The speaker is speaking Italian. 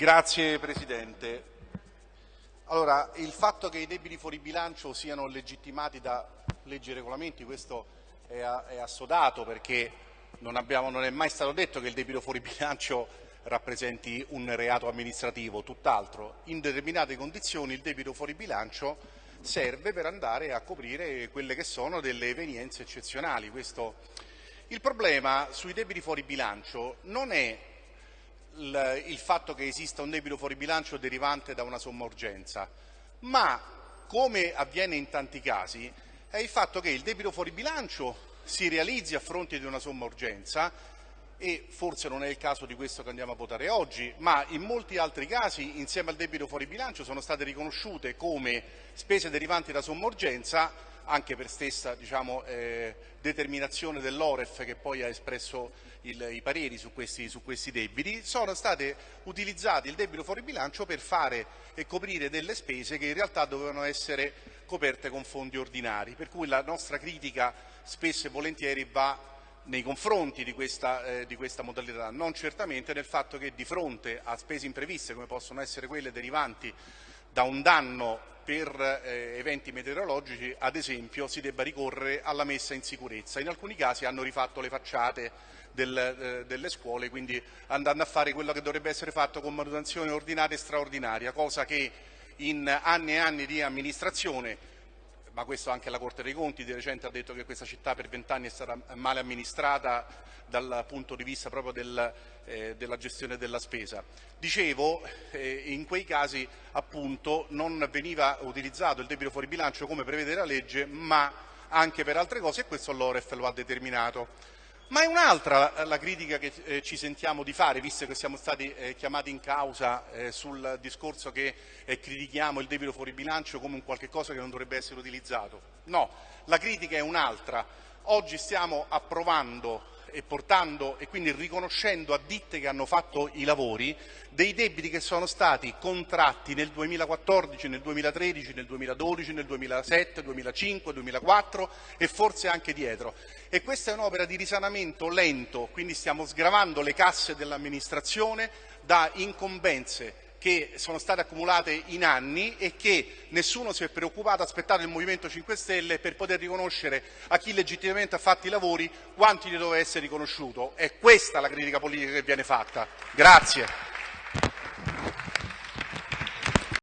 Grazie Presidente. Allora, il fatto che i debiti fuori bilancio siano legittimati da leggi e regolamenti, questo è, è assodato perché non, abbiamo, non, è mai stato detto che il debito fuori bilancio rappresenti un reato amministrativo, tutt'altro. In determinate condizioni il debito fuori bilancio serve per andare a coprire quelle che sono delle evenienze eccezionali. Questo... Il problema sui debiti fuori bilancio non è il, fatto che esista un debito fuori bilancio derivante da una somma urgenza, ma come avviene in tanti casi è il fatto che il debito fuori bilancio si realizzi a fronte di una somma urgenza e forse non è il caso di questo che andiamo a votare oggi, ma in molti altri casi insieme al debito fuori bilancio sono state riconosciute come spese derivanti da somma urgenza anche per stessa diciamo, eh, determinazione dell'Oref che poi ha espresso il, i pareri su questi, su questi, debiti, sono state utilizzati il debito fuori bilancio per fare e coprire delle spese che in realtà dovevano essere coperte con fondi ordinari, per cui la nostra critica spesso e volentieri va nei confronti di questa, eh, di questa, modalità, non certamente nel fatto che di fronte a spese impreviste come possono essere quelle derivanti da un danno per eh, eventi meteorologici, ad esempio, si debba ricorrere alla messa in sicurezza. In alcuni casi hanno rifatto le facciate del, eh, delle scuole, quindi andando a fare quello che dovrebbe essere fatto con manutenzione ordinaria e straordinaria, cosa che in anni e anni di amministrazione ma questo anche la Corte dei Conti di recente ha detto che questa città per vent'anni è stata male amministrata dal punto di vista proprio del, eh, della gestione della spesa. Dicevo, eh, in quei casi appunto non veniva utilizzato il debito fuori bilancio come prevede la legge, ma anche per altre cose e questo l'Oref lo ha determinato. Ma è un'altra la critica che eh, ci sentiamo di fare, visto che siamo stati eh, chiamati in causa eh, sul discorso che critichiamo il debito fuori bilancio come un qualche cosa che non dovrebbe essere utilizzato. No, la critica è un'altra. Oggi stiamo approvando e portando e quindi riconoscendo a ditte che hanno fatto i lavori dei debiti che sono stati contratti nel 2014, nel 2013, nel 2012, nel 2007, 2005, 2004 e forse anche dietro. E questa è un'opera di risanamento lento, quindi stiamo sgravando le casse dell'amministrazione da incombenze che sono state accumulate in anni e che nessuno si è preoccupato, aspettato il Movimento 5 Stelle per poter riconoscere a chi legittimamente ha fatto i lavori quanti gli doveva essere riconosciuto. È questa la critica politica che viene fatta. Grazie.